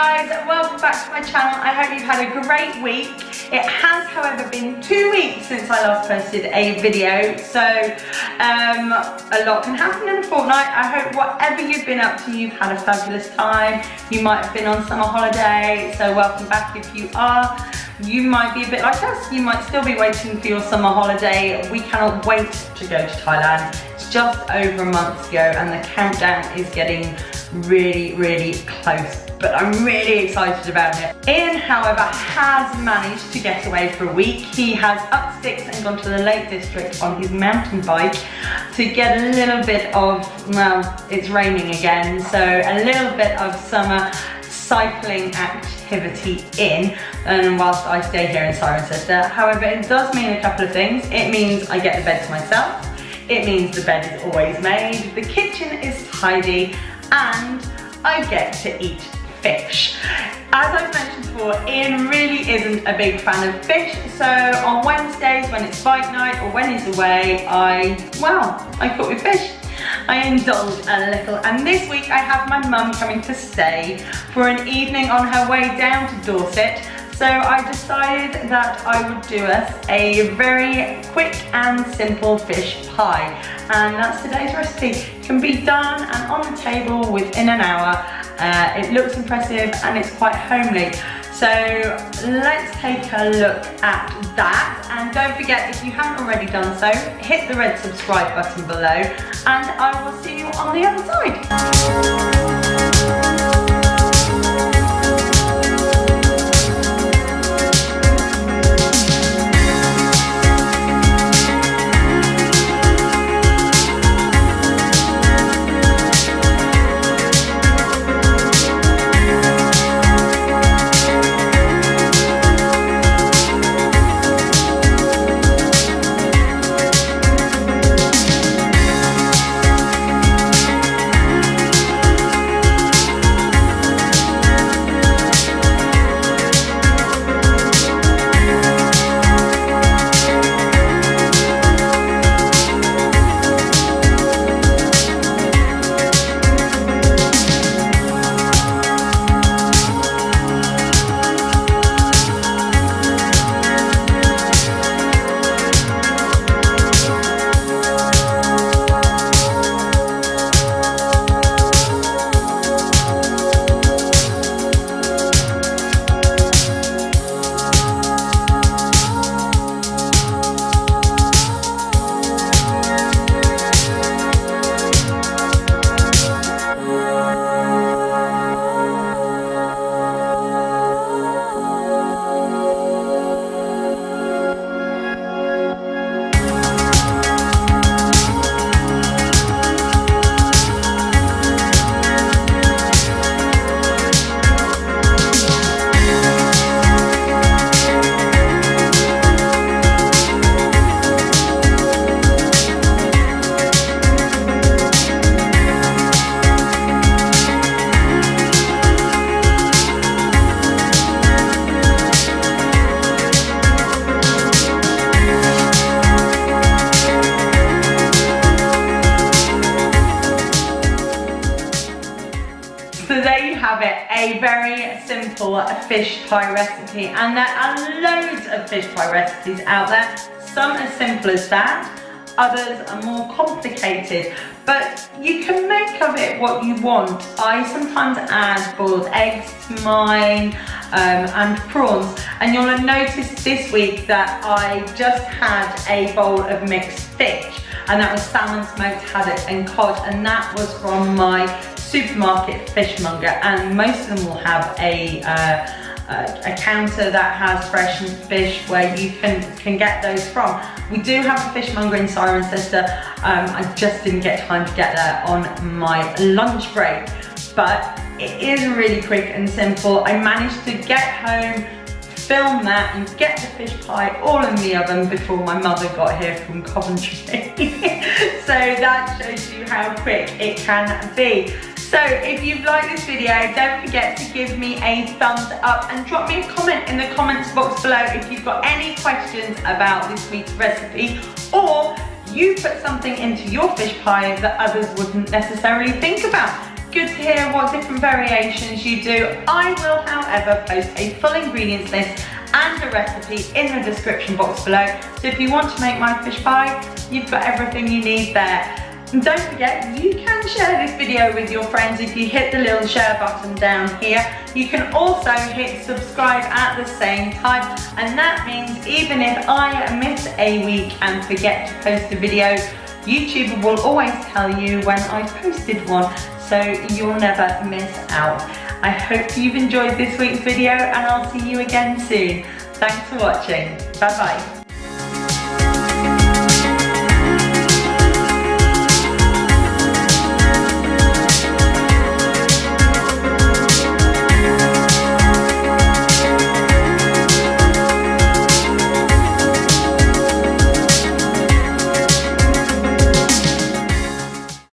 guys, welcome back to my channel. I hope you've had a great week. It has, however, been two weeks since I last posted a video, so um, a lot can happen in a fortnight. I hope whatever you've been up to, you've had a fabulous time. You might have been on summer holiday, so welcome back if you are. You might be a bit like us, you might still be waiting for your summer holiday. We cannot wait to go to Thailand. It's just over a month ago and the countdown is getting really, really close but I'm really excited about it. Ian, however, has managed to get away for a week. He has up sticks and gone to the Lake District on his mountain bike to get a little bit of, well, it's raining again, so a little bit of summer cycling activity in and whilst I stay here in Cirencester. However, it does mean a couple of things. It means I get the bed to myself. It means the bed is always made, the kitchen is tidy, and I get to eat fish. As I've mentioned before, Ian really isn't a big fan of fish, so on Wednesdays when it's bike night or when he's away, I, well, I cook with fish. I indulge a little and this week I have my mum coming to stay for an evening on her way down to Dorset so I decided that I would do us a very quick and simple fish pie. And that's today's recipe. It can be done and on the table within an hour. Uh, it looks impressive and it's quite homely. So let's take a look at that. And don't forget, if you haven't already done so, hit the red subscribe button below and I will see you on the other side. Have it, a very simple fish pie recipe. And there are loads of fish pie recipes out there. Some as simple as that, others are more complicated, but you can make of it what you want. I sometimes add boiled eggs to mine um, and prawns, and you'll have noticed this week that I just had a bowl of mixed fish, and that was salmon, smoked haddock and cod, and that was from my supermarket fishmonger and most of them will have a, uh, a counter that has fresh fish where you can, can get those from. We do have a fishmonger in Cirencester. Um, I just didn't get time to get there on my lunch break, but it is really quick and simple. I managed to get home, film that and get the fish pie all in the oven before my mother got here from Coventry. so that shows you how quick it can be. So if you've liked this video, don't forget to give me a thumbs up and drop me a comment in the comments box below if you've got any questions about this week's recipe or you put something into your fish pie that others wouldn't necessarily think about. good to hear what different variations you do. I will, however, post a full ingredients list and a recipe in the description box below. So if you want to make my fish pie, you've got everything you need there. And don't forget, you can share this video with your friends if you hit the little share button down here. You can also hit subscribe at the same time. And that means even if I miss a week and forget to post a video, YouTube will always tell you when I've posted one, so you'll never miss out. I hope you've enjoyed this week's video and I'll see you again soon. Thanks for watching. Bye bye.